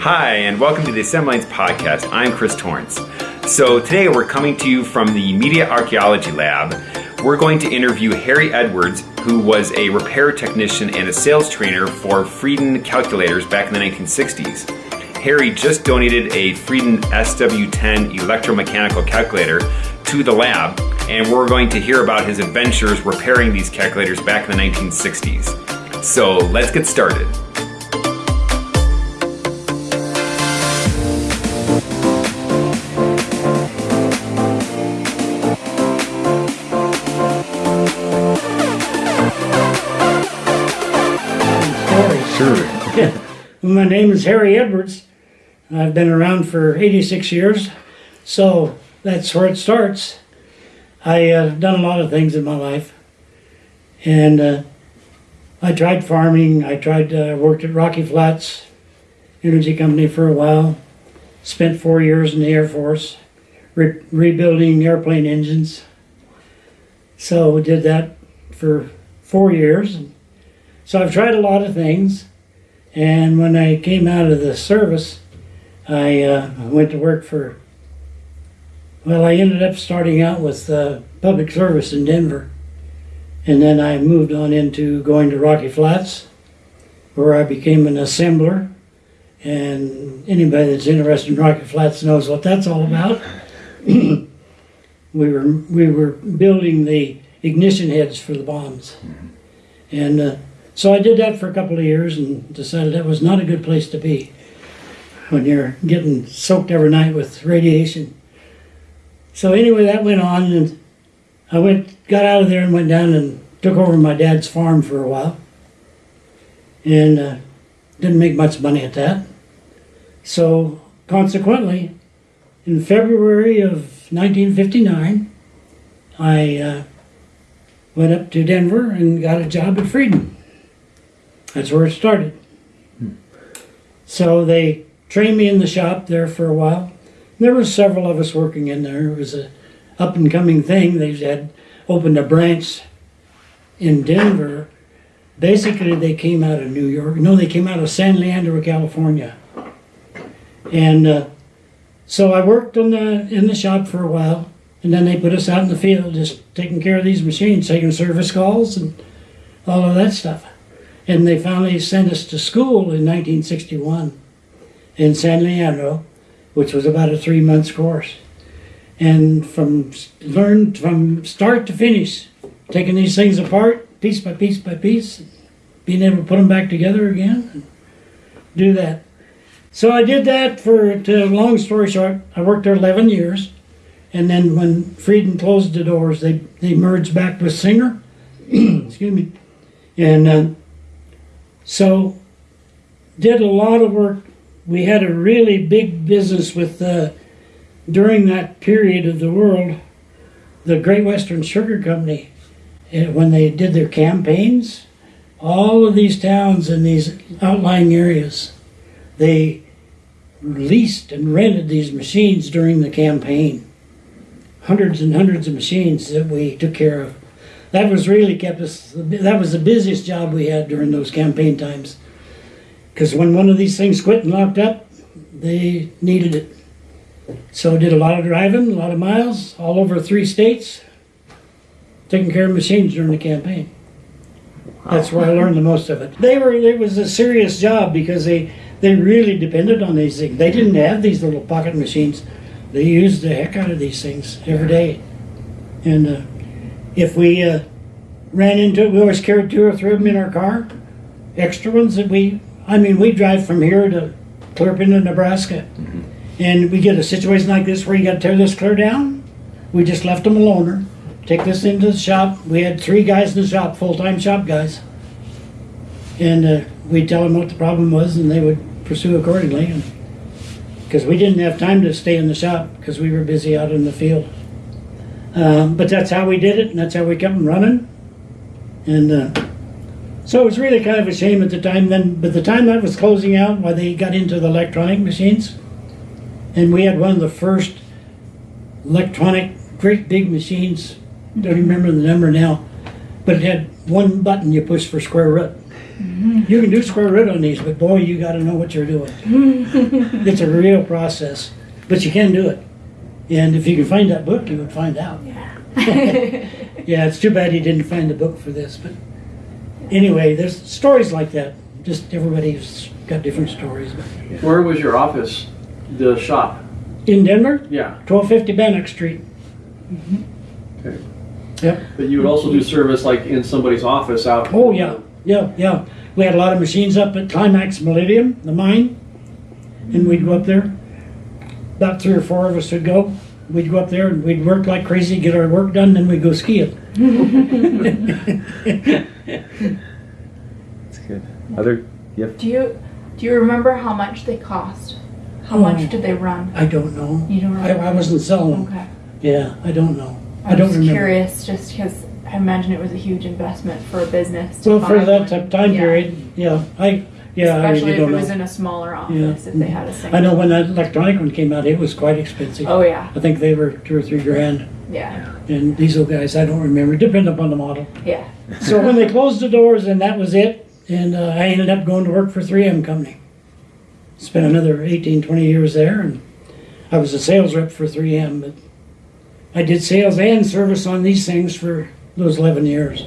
Hi, and welcome to the Assembly Lines Podcast. I'm Chris Torrance. So, today we're coming to you from the Media Archaeology Lab. We're going to interview Harry Edwards, who was a repair technician and a sales trainer for Friden calculators back in the 1960s. Harry just donated a Friden SW10 electromechanical calculator to the lab, and we're going to hear about his adventures repairing these calculators back in the 1960s. So let's get started. My name is Harry Edwards. I've been around for 86 years, so that's where it starts. I uh, done a lot of things in my life, and uh, I tried farming. I tried uh, worked at Rocky Flats Energy Company for a while. Spent four years in the Air Force, re- rebuilding airplane engines. So did that for four years. So I've tried a lot of things, and when I came out of the service, I uh, went to work for, well, I ended up starting out with uh, public service in Denver. And then I moved on into going to Rocky Flats, where I became an assembler. And anybody that's interested in Rocky Flats knows what that's all about. we were we were building the ignition heads for the bombs, and uh, so I did that for a couple of years and decided that was not a good place to be when you're getting soaked every night with radiation. So anyway, that went on, and I went, got out of there, and went down and took over my dad's farm for a while, and uh, didn't make much money at that. So consequently, in February of 1959, I uh, went up to Denver and got a job at Friden. That's where it started. So they trained me in the shop there for a while. There was several of us working in there. It was a up and coming thing. They had opened a branch in Denver. Basically, they came out of New York. No, they came out of San Leandro, California. And uh, so I worked on the in the shop for a while, and then they put us out in the field, just taking care of these machines, taking service calls and all of that stuff. And they finally sent us to school in 1961 in San Leandro, which was about a three months course. And from learned from start to finish, taking these things apart piece by piece by piece, being able to put them back together again, do that. So I did that for, to long story short, I worked there 11 years. And then when Friden closed the doors, they, they merged back with Singer. Excuse me. And uh, so did a lot of work. We had a really big business with uh, during that period of the world the great western sugar company when they did their campaigns. All of these towns in these outlying areas they leased and rented these machines during the campaign. Hundreds and hundreds of machines that we took care of that was really kept us that was the busiest job we had during those campaign times because when one of these things quit and locked up, they needed it. So did a lot of driving, a lot of miles, all over three states, taking care of machines during the campaign. That's where I learned the most of it. They were it was a serious job because they they really depended on these things. They didn't have these little pocket machines. They used the heck out of these things every day. And uh, if we uh, ran into it, we always carried two or three of them in our car, extra ones that we I mean, we drive from here to clear up into Nebraska, mm-hmm. and we get a situation like this where you got to tear this clear down. We just left them alone. Take this into the shop. We had three guys in the shop, full-time shop guys, and uh, we'd tell them what the problem was, and they would pursue accordingly. Because we didn't have time to stay in the shop because we were busy out in the field. Um, but that's how we did it, and that's how we kept them running. And uh, so it was really kind of a shame at the time. Then, but the time that was closing out, why they got into the electronic machines, and we had one of the first electronic, great big machines. Don't remember the number now, but it had one button you push for square root. You can do square root on these, but boy, you got to know what you're doing. it's a real process, but you can do it. And if you can find that book, you would find out. yeah, yeah, it's too bad you didn't find the book for this, but anyway, there's stories like that. Just everybody's got different stories. But Where was your office, the shop? in Denver, Yeah. 1250 Bannock Street. Mm-hmm. Okay. Yep. But you would also do service like in somebody's office out. Oh yeah, yeah, yeah. We had a lot of machines up at Climax Molybdenum, the mine, and we'd go up there. About three or four of us would go. We'd go up there and we'd work like crazy, get our work done, then we'd go skiing. That's good. Other, yep. Do you do you remember how much they cost? How Oh. much did they run? I don't know. You don't I, remember? I wasn't selling. Okay. Yeah, I don't know. I I'm don't just remember. curious, just because I imagine it was a huge investment for a business. To Well, for that one. ti- time Yeah. period, yeah, I yeah, I Especially really if don't it was know. in a smaller office, if they had a single. I know when that electronic one came out, it was quite expensive. Oh yeah, I think they were two or three grand. yeah, And diesel guys, I don't remember. Depending upon the model. yeah. So when they closed the doors, and that was it. And uh, I ended up going to work for 3M Company. Spent another 18, 20 years there, and I was a sales rep for 3M. But I did sales and service on these things for those 11 years.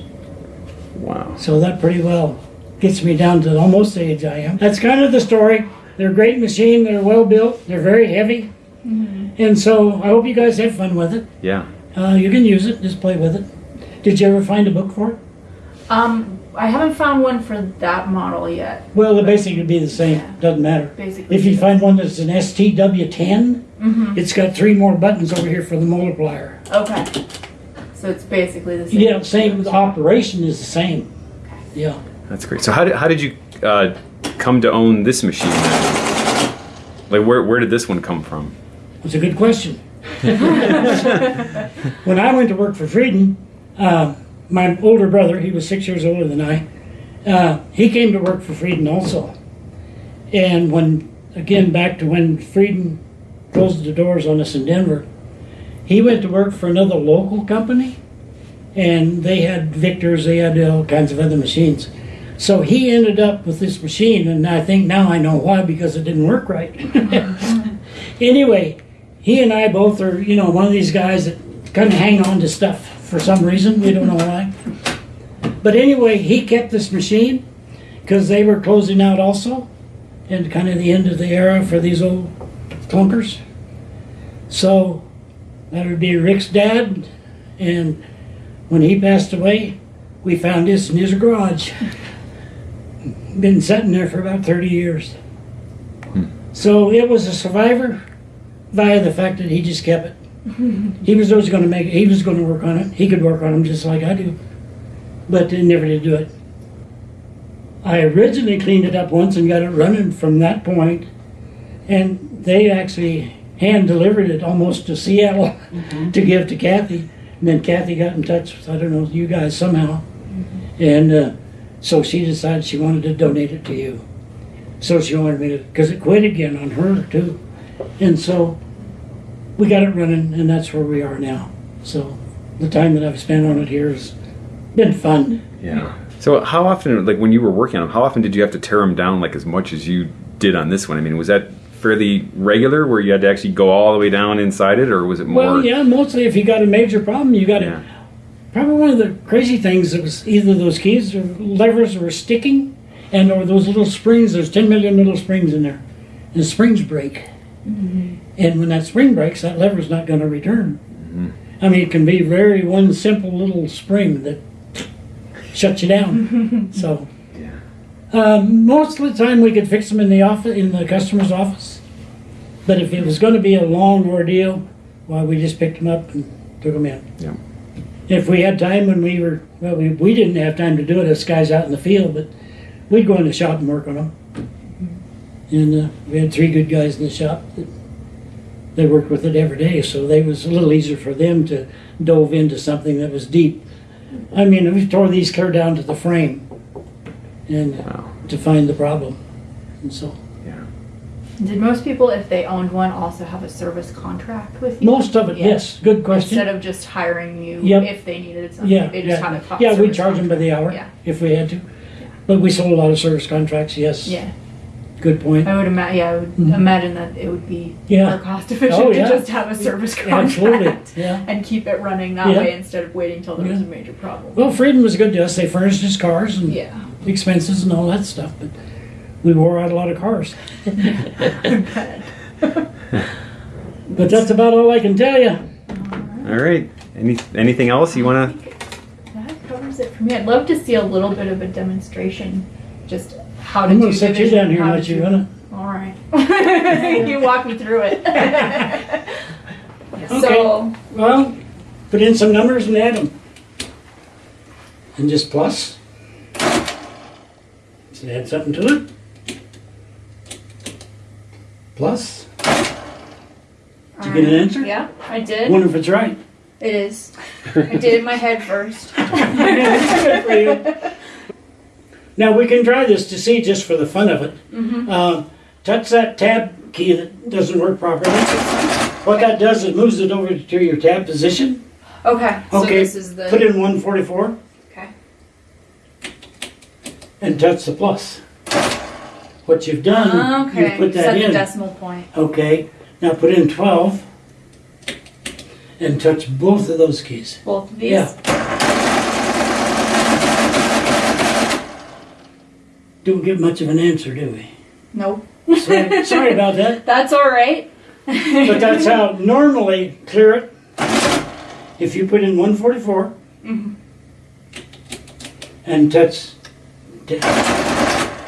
Wow. So that pretty well gets me down to almost the age I am. That's kind of the story. They're a great machine. They're well built. They're very heavy. And so I hope you guys have fun with it. Yeah. Uh, you can use it. Just play with it. Did you ever find a book for it? Um, I haven't found one for that model yet. Well, it basically would be the same. Yeah. Doesn't matter. Basically, If you find one that's an STW10, hmm it's got three more buttons over here for the multiplier. Okay. So it's basically the same. Yeah, same. The operation is the same. Yeah. That's great. So how did, how did you uh, come to own this machine? Like where, where did this one come from? It's a good question. when I went to work for Friden, uh, my older brother, he was six years older than I, uh, he came to work for Friden also. And when, again, back to when Friden closed the doors on us in Denver, he went to work for another local company, and they had Victors, they had all kinds of other machines. So he ended up with this machine, and I think now I know why because it didn't work right. anyway, he and I both are, you know, one of these guys that kind of hang on to stuff for some reason. We don't know why. But anyway, he kept this machine because they were closing out also, and kind of the end of the era for these old clunkers. So that would be Rick's dad, and when he passed away, we found this in his garage. Been sitting there for about 30 years. Hmm. So it was a survivor via the fact that he just kept it. he was always going to make it. He was going to work on it. He could work on them just like I do, but they never did do it. I originally cleaned it up once and got it running from that point, and they actually hand delivered it almost to Seattle mm-hmm. to give to Kathy. And then Kathy got in touch with I don't know you guys somehow, mm-hmm. and uh, so she decided she wanted to donate it to you. So she wanted me to because it quit again on her too, and so we got it running, and that's where we are now. So the time that I've spent on it here has been fun. Yeah. So how often, like when you were working on them, how often did you have to tear them down like as much as you did on this one? I mean, was that fairly regular where you had to actually go all the way down inside it or was it more? Well, yeah, mostly if you got a major problem, you got to. Yeah. Probably one of the crazy things that was either those keys or levers were sticking, and or those little springs. There's 10 million little springs in there, and the springs break. And when that spring breaks, that lever's not going to return. I mean, it can be very one simple little spring that shuts you down. so. Yeah. Um, most of the time, we could fix them in the office, in the customer's office. But if it was going to be a long ordeal, why we just picked them up and took them in. Yeah. If we had time when we were, well, we, we didn't have time to do it as guys out in the field, but we'd go in the shop and work on them. And uh, we had three good guys in the shop that they worked with it every day, so they was a little easier for them to dove into something that was deep. I mean, we tore these clear down to the frame, and Wow. to find the problem, and so. Did most people, if they owned one, also have a service contract with you? Most of it, Yeah. yes. Good question. Instead of just hiring you Yep. if they needed something, Yeah, they just yeah. had a co- Yeah, we service charge them by the hour Yeah. if we had to. But we sold a lot of service contracts, yes. Yeah, Good point. I would imagine. Yeah, I would Mhm. imagine that it would be Yeah. more cost efficient Oh, to yeah. just have a service contract Absolutely, yeah. and keep it running that Yeah. way instead of waiting till there was Yeah. a major problem. Well, Friden was good to us. They furnished us cars and yeah. expenses and all that stuff, but we wore out a lot of cars. But that's about all I can tell you. All right. Any anything else you want to? That covers it for me. I'd love to see a little bit of a demonstration, just how to I'm do gonna set you down here and how let you do- run it. All right. you walk me through it. Okay. So, Well, put in some numbers and add them. And just plus. Just add something to it. Plus. Did you get an answer? yeah, I did. Wonder if it's right. It is. I did it in my head first. Good for you. Now we can try this to see just for the fun of it. Mm-hmm. Uh, touch that tab key that doesn't work properly. What that does is it moves it over to your tab position. Okay. So Okay, this is the. Put in 144 Okay. and touch the plus. What you've done, Okay. you put Set that the in. decimal point. Okay, now put in 12 and touch both of those keys. Both of these. Yeah. Don't get much of an answer, do we? Nope. Sorry, sorry about that. That's all right. But that's how normally clear it. If you put in 144 Mhm. and touch,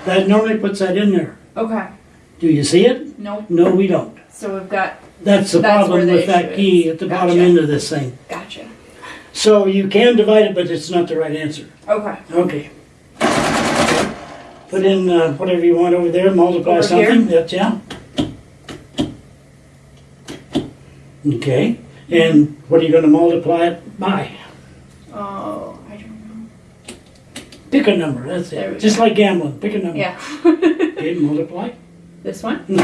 that normally puts that in there. Okay. Do you see it? Nope. No, we don't. So we've got. That's the That's problem the with that key is. at the bottom end of this thing. Gotcha. So you can divide it, but it's not the right answer. Okay. Okay. Put in uh, whatever you want over there, multiply Over here? something. That's yeah. Okay. And what are you going to multiply it by? Oh, I don't know. Pick a number. That's There we it. Just like gambling. Pick a number. Yeah. Okay, multiply. this one. And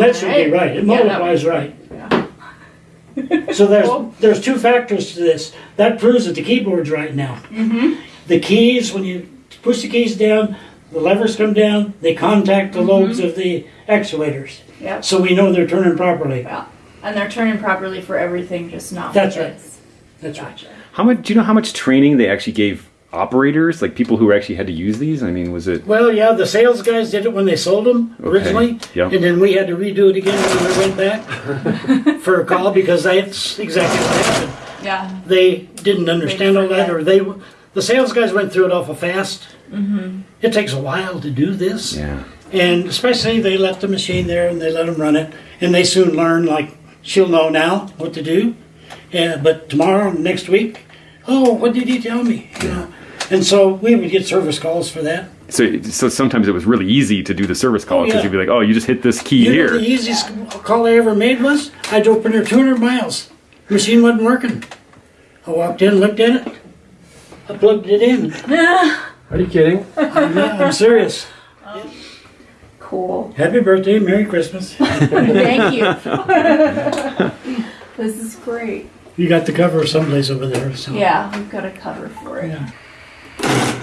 that should be right. It Yeah, that multiplies right. Yeah. So there's Cool. there's two factors to this. That proves that the keyboard's right now. Mm-hmm. The keys, when you push the keys down, the levers come down, they contact the lobes of the actuators. Yep. So we know they're turning properly. Yeah. And they're turning properly for everything, just not. That's for right. this. That's right. Gotcha. How much? Do you know how much training they actually gave operators, like people who actually had to use these? I mean, was it? Well, yeah, the sales guys did it when they sold them Okay. originally. Yep. And then we had to redo it again when we went back for a call because that's exactly what happened. Yeah. They didn't understand all that, or they, the sales guys went through it awful fast. Mm-hmm. It takes a while to do this. Yeah. And especially they left the machine there and they let them run it, and they soon learn. Like she'll know now what to do. Yeah, but tomorrow, next week, oh, what did he tell me? You know, and so we would get service calls for that. So, so sometimes it was really easy to do the service call Oh, because yeah. you'd be like, "Oh, you just hit this key You know here." what the easiest call I ever made was I drove in there 200 miles. Machine wasn't working. I walked in, looked at it, I plugged it in. Are you kidding? Yeah, I'm serious. Cool. Happy birthday, Merry Christmas. Thank you. this is great. You got the cover someplace over there. So. Yeah, we've got a cover for it. Yeah.